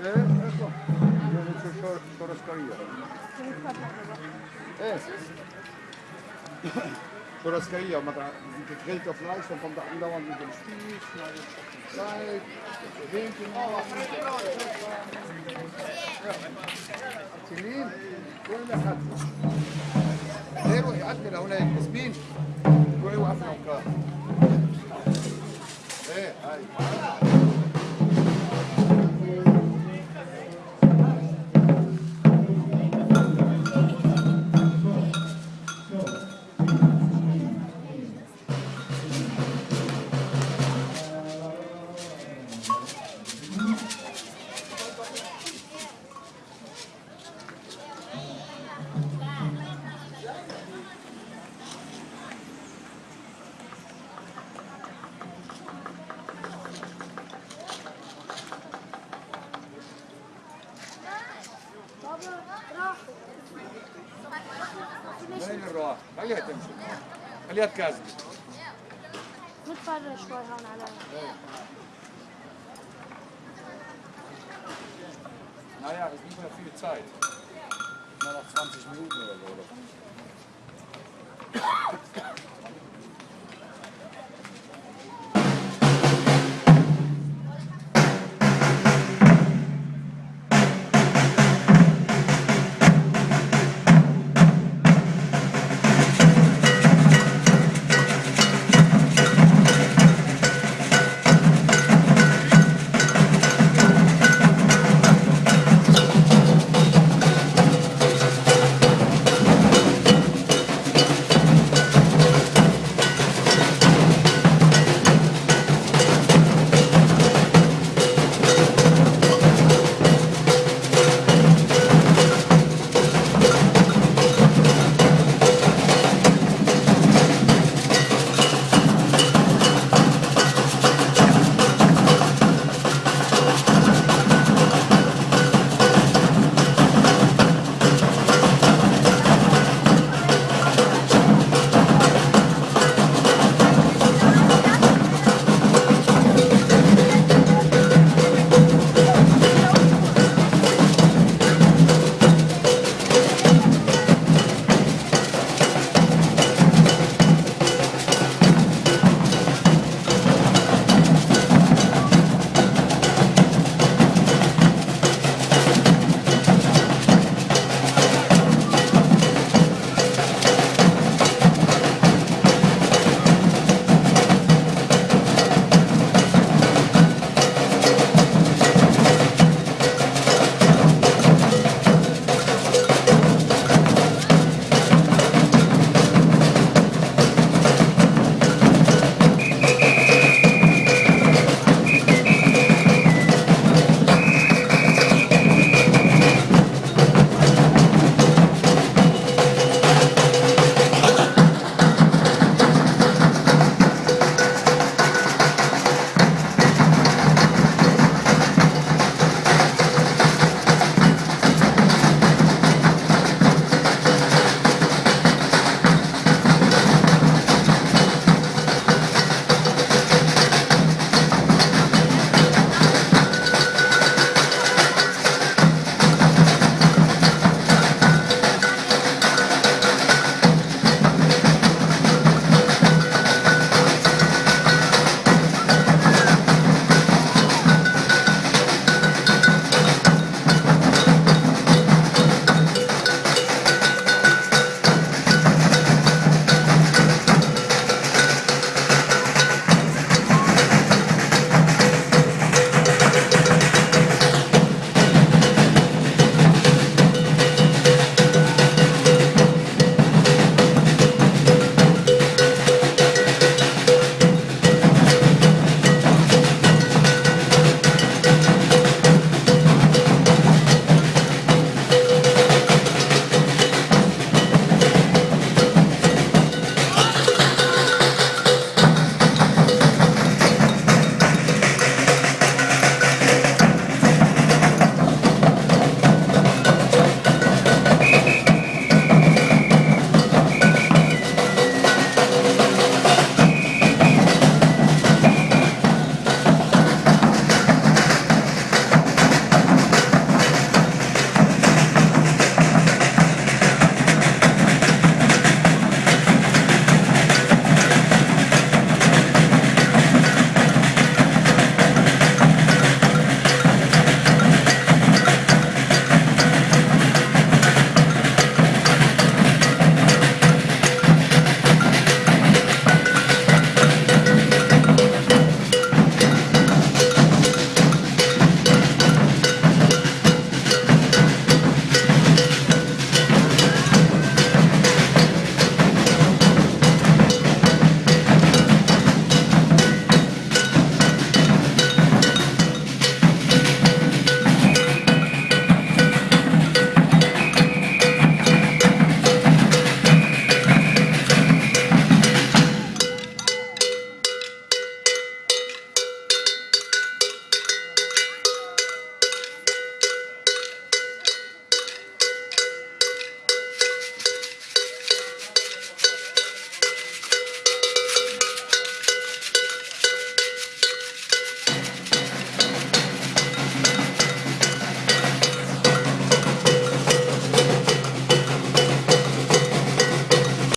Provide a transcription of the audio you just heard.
إيه اطلع شو شو شو رسكرية إيه daar gegrillte Fleisch und kommt da andauernd mit dem Spieß, Zeit, Hähnchen. سنين كل حد ليه يعدي لهناك مسبين روحي وقفنا وكار إيه هاي الراح؟ خليها تمشي خليها تكازل نتفرج شوي هون على Naja, ist nicht mehr viel Zeit. Nur noch 20 Minuten oder so. Oder?